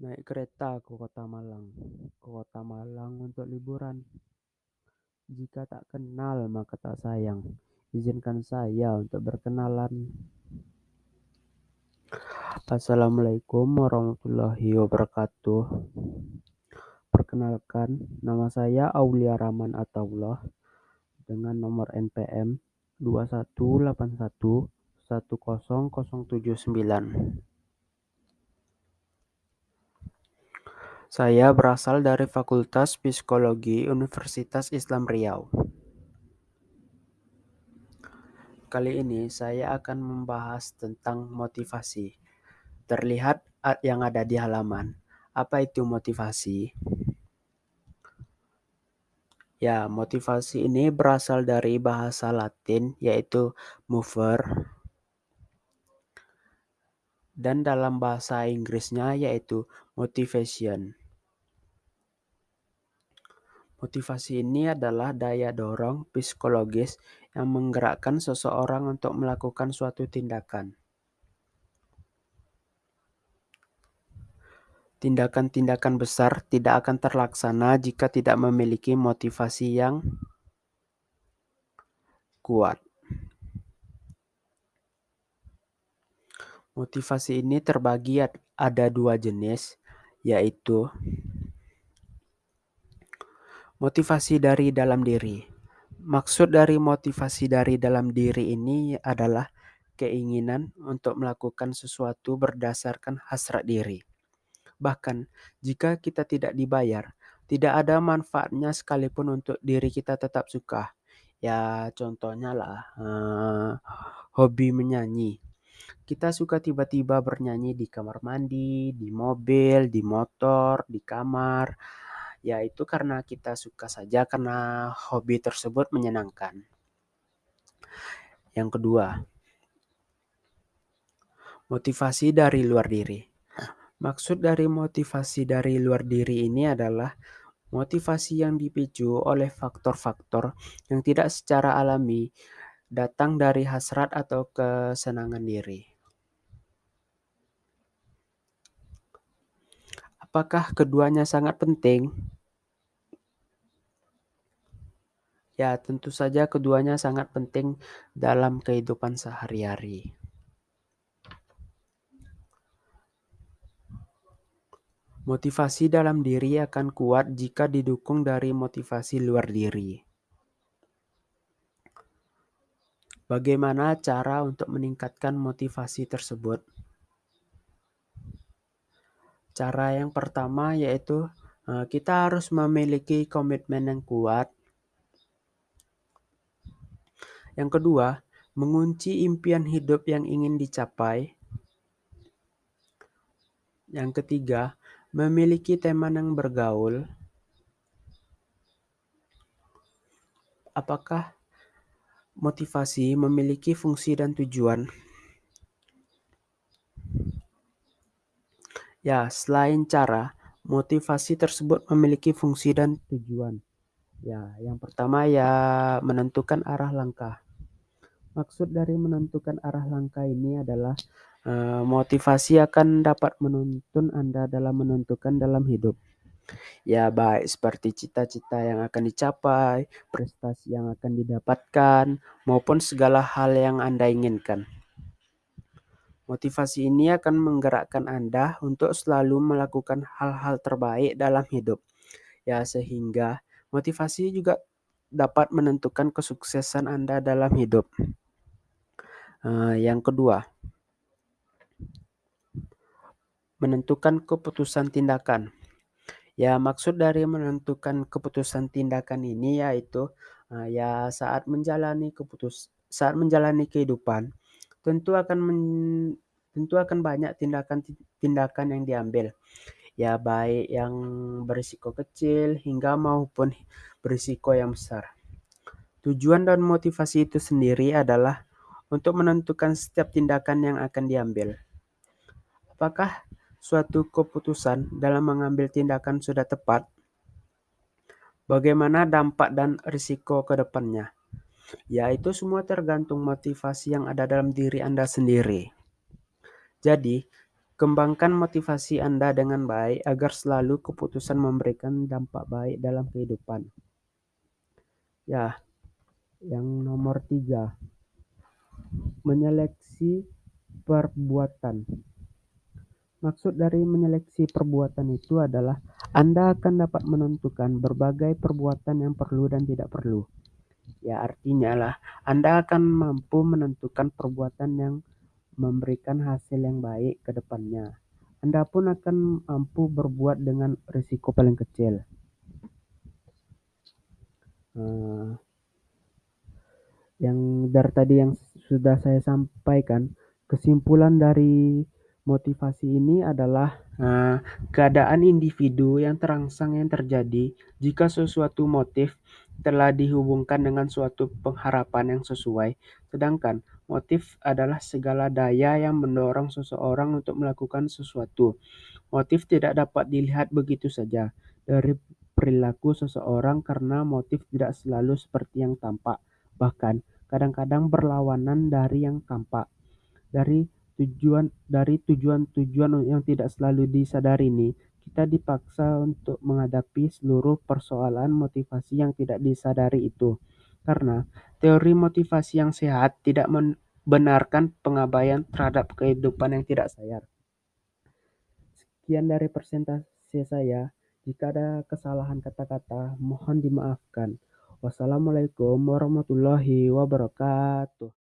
Naik kereta ke kota Malang, ke kota Malang untuk liburan. Jika tak kenal maka tak sayang. Izinkan saya untuk berkenalan. Assalamualaikum warahmatullahi wabarakatuh. Perkenalkan, nama saya Aulia Rahman Ataullah dengan nomor NPM 2181 10079. Saya berasal dari Fakultas Psikologi Universitas Islam Riau. Kali ini saya akan membahas tentang motivasi. Terlihat yang ada di halaman. Apa itu motivasi? Ya, motivasi ini berasal dari bahasa Latin yaitu mover dan dalam bahasa Inggrisnya yaitu motivation. Motivasi ini adalah daya dorong psikologis yang menggerakkan seseorang untuk melakukan suatu tindakan. Tindakan-tindakan besar tidak akan terlaksana jika tidak memiliki motivasi yang kuat. Motivasi ini terbagi ada dua jenis, yaitu Motivasi dari dalam diri. Maksud dari motivasi dari dalam diri ini adalah keinginan untuk melakukan sesuatu berdasarkan hasrat diri. Bahkan jika kita tidak dibayar, tidak ada manfaatnya sekalipun untuk diri kita tetap suka. Ya contohnya lah uh, hobi menyanyi. Kita suka tiba-tiba bernyanyi di kamar mandi, di mobil, di motor, di kamar ya itu karena kita suka saja karena hobi tersebut menyenangkan. Yang kedua, motivasi dari luar diri. Maksud dari motivasi dari luar diri ini adalah motivasi yang dipicu oleh faktor-faktor yang tidak secara alami datang dari hasrat atau kesenangan diri. Apakah keduanya sangat penting? Ya, tentu saja keduanya sangat penting dalam kehidupan sehari-hari. Motivasi dalam diri akan kuat jika didukung dari motivasi luar diri. Bagaimana cara untuk meningkatkan motivasi tersebut? Cara yang pertama yaitu eh, kita harus memiliki komitmen yang kuat. Yang kedua, mengunci impian hidup yang ingin dicapai. Yang ketiga, memiliki teman yang bergaul. Apakah motivasi memiliki fungsi dan tujuan? Ya, selain cara, motivasi tersebut memiliki fungsi dan tujuan. Ya, yang pertama ya menentukan arah langkah. Maksud dari menentukan arah langkah ini adalah uh, motivasi akan dapat menuntun Anda dalam menentukan dalam hidup. Ya, baik seperti cita-cita yang akan dicapai, prestasi yang akan didapatkan, maupun segala hal yang Anda inginkan. Motivasi ini akan menggerakkan Anda untuk selalu melakukan hal-hal terbaik dalam hidup. Ya, sehingga motivasi juga dapat menentukan kesuksesan Anda dalam hidup. Uh, yang kedua, menentukan keputusan tindakan. Ya, maksud dari menentukan keputusan tindakan ini yaitu uh, ya saat menjalani keputus saat menjalani kehidupan tentu akan men, tentu akan banyak tindakan-tindakan yang diambil. Ya baik yang berisiko kecil hingga maupun berisiko yang besar. Tujuan dan motivasi itu sendiri adalah untuk menentukan setiap tindakan yang akan diambil. Apakah suatu keputusan dalam mengambil tindakan sudah tepat? Bagaimana dampak dan risiko ke depannya? Ya, itu semua tergantung motivasi yang ada dalam diri Anda sendiri. Jadi, Kembangkan motivasi Anda dengan baik agar selalu keputusan memberikan dampak baik dalam kehidupan. Ya, yang nomor tiga, menyeleksi perbuatan. Maksud dari menyeleksi perbuatan itu adalah Anda akan dapat menentukan berbagai perbuatan yang perlu dan tidak perlu. Ya, artinya lah Anda akan mampu menentukan perbuatan yang memberikan hasil yang baik ke depannya. Anda pun akan mampu berbuat dengan risiko paling kecil. Uh, yang dari tadi yang sudah saya sampaikan, kesimpulan dari motivasi ini adalah uh, keadaan individu yang terangsang yang terjadi jika sesuatu motif telah dihubungkan dengan suatu pengharapan yang sesuai, sedangkan motif adalah segala daya yang mendorong seseorang untuk melakukan sesuatu. Motif tidak dapat dilihat begitu saja dari perilaku seseorang karena motif tidak selalu seperti yang tampak, bahkan kadang-kadang berlawanan dari yang tampak. Dari tujuan dari tujuan-tujuan yang tidak selalu disadari ini, kita dipaksa untuk menghadapi seluruh persoalan motivasi yang tidak disadari itu. Karena teori motivasi yang sehat tidak membenarkan pengabaian terhadap kehidupan yang tidak sadar. Sekian dari presentasi saya. Jika ada kesalahan kata-kata, mohon dimaafkan. Wassalamualaikum warahmatullahi wabarakatuh.